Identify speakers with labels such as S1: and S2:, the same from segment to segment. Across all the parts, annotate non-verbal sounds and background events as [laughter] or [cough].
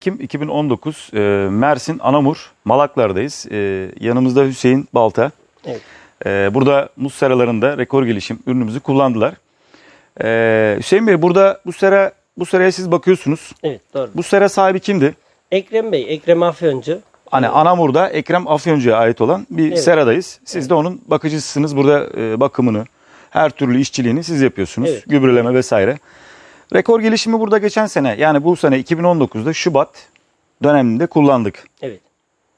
S1: Ekim 2019 e, Mersin Anamur Malaklar'dayız. E, yanımızda Hüseyin Balta.
S2: Evet.
S1: E, burada muz seralarında rekor gelişim ürünümüzü kullandılar. E, Hüseyin Bey burada bu sera bu seraya siz bakıyorsunuz.
S2: Evet doğru.
S1: Bu sera sahibi kimdi?
S2: Ekrem Bey, Ekrem Afyoncu.
S1: Hani Anamur'da Ekrem Afyoncu'ya ait olan bir
S2: Evet.
S1: seradayız. Siz de onun bakıcısısınız. Burada e, bakımını, her türlü işçiliğini siz yapıyorsunuz.
S2: Evet.
S1: Gübreleme vesaire. Rekor gelişimi burada geçen sene yani bu sene 2019'da Şubat döneminde kullandık.
S2: Evet.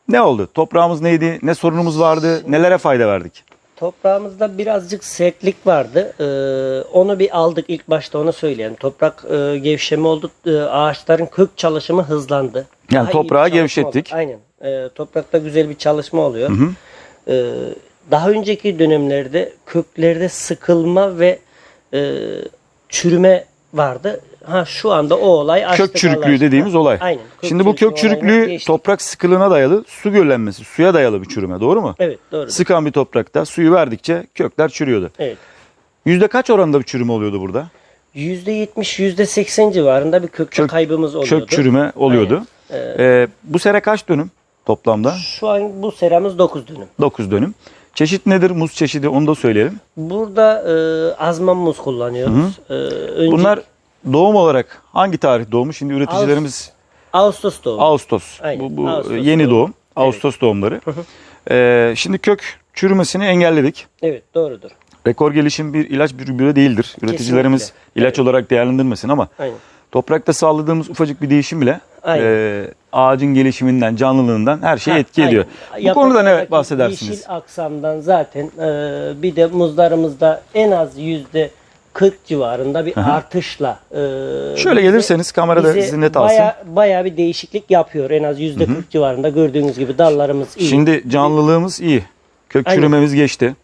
S1: Ne oldu? Toprağımız neydi? Ne sorunumuz vardı? Nelere fayda verdik?
S2: Toprağımızda birazcık sertlik vardı. Ee, onu bir aldık ilk başta onu söyleyelim. Toprak e, gevşeme oldu. E, ağaçların kök çalışımı hızlandı.
S1: Yani
S2: Daha
S1: toprağı gevşettik.
S2: oldu. Aynen. Ee, toprakta güzel bir çalışma oluyor. Ee, daha önceki dönemlerde köklerde sıkılma ve e, çürüme vardı. Ha şu anda o olay açtık
S1: Kök çürüklüğü dediğimiz olay.
S2: Aynen.
S1: Şimdi bu kök çürüklüğü toprak sıkılığına dayalı, su göllenmesi, suya dayalı bir çürüme. Doğru mu?
S2: Evet doğru.
S1: Sıkan bir toprakta suyu verdikçe kökler çürüyordu.
S2: Evet.
S1: Yüzde kaç oranda bir çürüme oluyordu burada?
S2: %70, %80 civarında bir kökte
S1: Kök-
S2: kaybımız oluyordu.
S1: Kök çürüme oluyordu. Ee, bu sere kaç dönüm toplamda?
S2: Şu an bu seramız 9 dönüm.
S1: 9 dönüm. Çeşit nedir? Muz çeşidi onu da söyleyelim.
S2: Burada e, azman muz kullanıyoruz. E, önce
S1: Bunlar doğum olarak hangi tarih doğmuş? Şimdi üreticilerimiz
S2: Ağustos doğumlu.
S1: Ağustos.
S2: Aynen,
S1: Bu, bu
S2: Ağustos
S1: yeni
S2: doğum.
S1: doğum. Ağustos doğumları. Ee, şimdi kök çürümesini engelledik.
S2: Evet doğrudur.
S1: Rekor gelişim bir ilaç bir gübre değildir. Üreticilerimiz
S2: Kesinlikle.
S1: ilaç olarak değerlendirmesin ama
S2: Aynen.
S1: toprakta sağladığımız ufacık bir değişim bile
S2: Aynen.
S1: e, ağacın gelişiminden, canlılığından her şeye
S2: Ha,
S1: etki ediyor.
S2: aynen.
S1: Bu konuda ne bahsedersiniz?
S2: Yeşil aksamdan zaten e, bir de muzlarımızda en az yüzde 40 civarında bir artışla e,
S1: Şöyle
S2: bize-
S1: gelirseniz kamerada
S2: bize
S1: net alsın.
S2: baya, baya bir değişiklik yapıyor. En az yüzde 40 civarında gördüğünüz gibi dallarımız iyi.
S1: Şimdi canlılığımız iyi. Kök
S2: Aynen.
S1: çürümemiz geçti.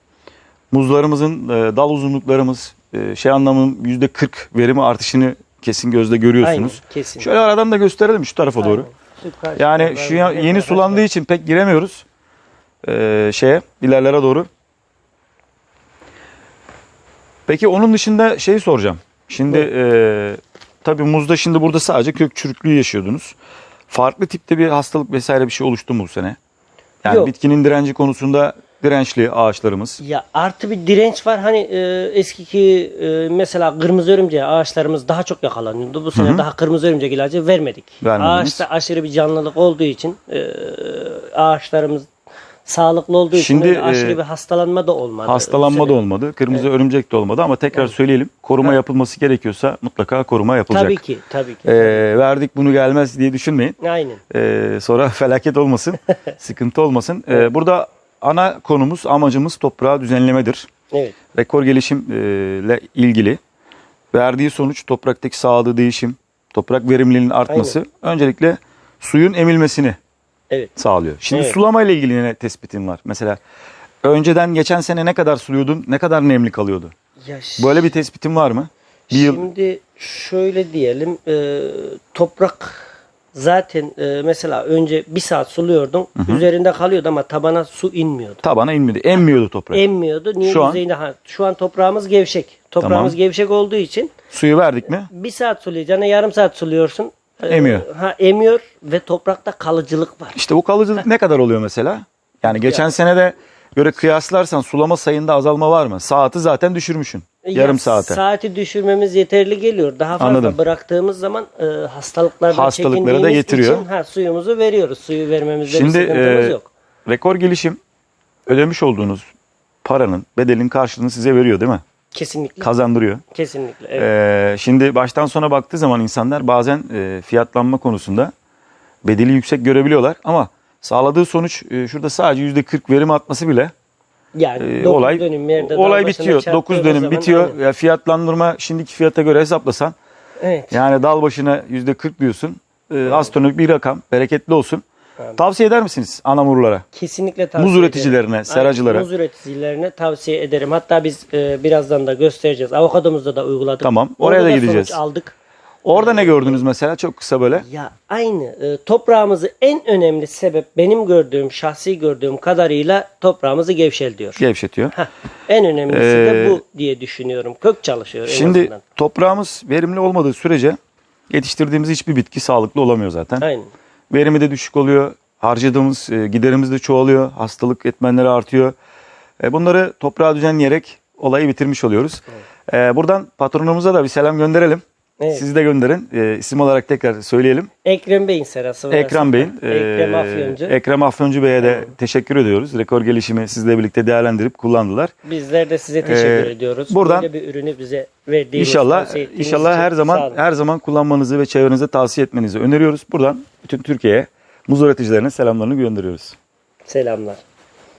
S1: Muzlarımızın e, dal uzunluklarımız e, şey anlamının %40 verimi artışını kesin gözle görüyorsunuz.
S2: Aynen, kesin.
S1: Şöyle aradan da gösterelim şu tarafa doğru.
S2: Aynen. Süper.
S1: Yani şu ya- yeni sulandığı için pek giremiyoruz e, şeye ilerlere doğru. Peki onun dışında şeyi soracağım. Şimdi e, tabii muzda şimdi burada sadece kök çürüklüğü yaşıyordunuz. Farklı tipte bir hastalık vesaire bir şey oluştu mu bu sene? Yani
S2: Yok.
S1: bitkinin direnci konusunda dirençli ağaçlarımız.
S2: Ya artı bir direnç var. Hani e, eskiki e, mesela kırmızı örümceğe ağaçlarımız daha çok yakalanıyordu. Bu sene daha kırmızı örümcek ilacı vermedik.
S1: Vermediniz.
S2: Ağaçta aşırı bir canlılık olduğu için e, ağaçlarımız sağlıklı olduğu için
S1: Şimdi,
S2: öyle aşırı
S1: e,
S2: bir hastalanma da olmadı.
S1: Hastalanma da olmadı. Kırmızı örümcek de olmadı ama tekrar söyleyelim. Koruma yapılması gerekiyorsa mutlaka koruma yapılacak.
S2: Tabii ki, tabii ki.
S1: E, verdik bunu gelmez diye düşünmeyin.
S2: Aynen.
S1: Ee, sonra [laughs] felaket olmasın, [laughs] sıkıntı olmasın. Ee, burada ana konumuz, amacımız toprağı düzenlemedir.
S2: Evet.
S1: Rekor gelişimle ilgili verdiği sonuç topraktaki sağladığı değişim, toprak verimliliğinin artması öncelikle suyun emilmesini
S2: Evet.
S1: sağlıyor. Şimdi
S2: Evet.
S1: sulama ile ilgili ne tespitin var? Mesela önceden geçen sene ne kadar suluyordun, ne kadar nemli kalıyordu?
S2: Ya
S1: Böyle bir tespitin var mı? Bir yıl
S2: Şimdi şöyle diyelim e, toprak zaten e, mesela önce bir saat suluyordun üzerinde kalıyordu ama tabana su inmiyordu.
S1: tabana inmedi, emmiyordu toprak.
S2: Emmiyordu. Niye
S1: Şu an-
S2: yüzeyinde? Ha, şu an toprağımız gevşek. Toprağımız
S1: Tamam.
S2: gevşek olduğu için
S1: Suyu verdik mi?
S2: bir saat sulayacağına yarım saat suluyorsun. E,
S1: Emiyor.
S2: Ha emiyor ve toprakta kalıcılık var.
S1: İşte bu kalıcılık ne kadar oluyor mesela? Yani geçen sene de göre kıyaslarsan sulama sayında azalma var mı? Saati zaten düşürmüşsün. Yarım
S2: Ya,
S1: saate.
S2: Saati düşürmemiz yeterli geliyor. Daha fazla
S1: Anladım.
S2: bıraktığımız zaman e, hastalıklardan
S1: Hastalıkları da getiriyor.
S2: için ha, suyumuzu veriyoruz. Suyu vermemizde
S1: Şimdi
S2: bir sıkıntımız
S1: e,
S2: yok.
S1: rekor gelişim ödemiş olduğunuz paranın bedelin karşılığını size veriyor değil mi?
S2: Kesinlikle.
S1: Kazandırıyor.
S2: Kesinlikle. Evet.
S1: E, şimdi baştan sona baktığı zaman insanlar bazen e, fiyatlanma konusunda bedeli yüksek görebiliyorlar ama sağladığı sonuç e, şurada sadece %40 verim atması bile
S2: yani
S1: e,
S2: dokuz
S1: olay
S2: dönüm yerde
S1: olay bitiyor.
S2: çarptığımız
S1: 9 dönüm
S2: zaman
S1: bitiyor.
S2: aynen.
S1: Ya fiyatlandırma şimdiki fiyata göre hesaplasan
S2: Evet.
S1: Yani dal başına yüzde 40 diyorsun. Ee, astronomik bir rakam. Bereketli olsun. Tavsiye eder misiniz anamurlara?
S2: Kesinlikle tavsiye
S1: Muz
S2: ederim.
S1: üreticilerine,
S2: Aynen,
S1: seracılara.
S2: Muz üreticilerine tavsiye ederim. Hatta biz e, birazdan da göstereceğiz. Avokadomuzda da uyguladık.
S1: Tamam, oraya
S2: Orada
S1: da
S2: sonuç
S1: gideceğiz.
S2: aldık.
S1: Orada ne gördünüz mesela? Çok kısa böyle.
S2: Ya aynı e, toprağımızı en önemli sebep benim gördüğüm, şahsi gördüğüm kadarıyla toprağımızı gevşeltiyor.
S1: Gevşetiyor.
S2: Heh, en önemlisi de
S1: Ee,
S2: bu diye düşünüyorum. Kök çalışıyor en
S1: Şimdi
S2: azından.
S1: toprağımız verimli olmadığı sürece yetiştirdiğimiz hiçbir bitki sağlıklı olamıyor zaten.
S2: Aynen.
S1: Verimi de düşük oluyor. Harcadığımız e, giderimiz de çoğalıyor. Hastalık etmenleri artıyor. E, bunları toprağa düzenleyerek olayı bitirmiş oluyoruz. E, buradan patronumuza da bir selam gönderelim.
S2: Evet.
S1: Siz de gönderin. E, isim olarak tekrar söyleyelim.
S2: Ekrem Bey'in serası. var
S1: Ekrem. Bey'in. e,
S2: Ekrem Afyoncu.
S1: Ekrem Afyoncu Bey'e de teşekkür ediyoruz. Rekor gelişimi sizle birlikte değerlendirip kullandılar.
S2: Bizler de size teşekkür
S1: Ee,
S2: ediyoruz.
S1: buradan-
S2: Böyle bir ürünü bize verdiğiniz,
S1: İnşallah inşallah her zaman her zaman kullanmanızı ve çevrenize tavsiye etmenizi öneriyoruz. Buradan bütün Türkiye'ye muz üreticilerine selamlarını gönderiyoruz.
S2: Selamlar.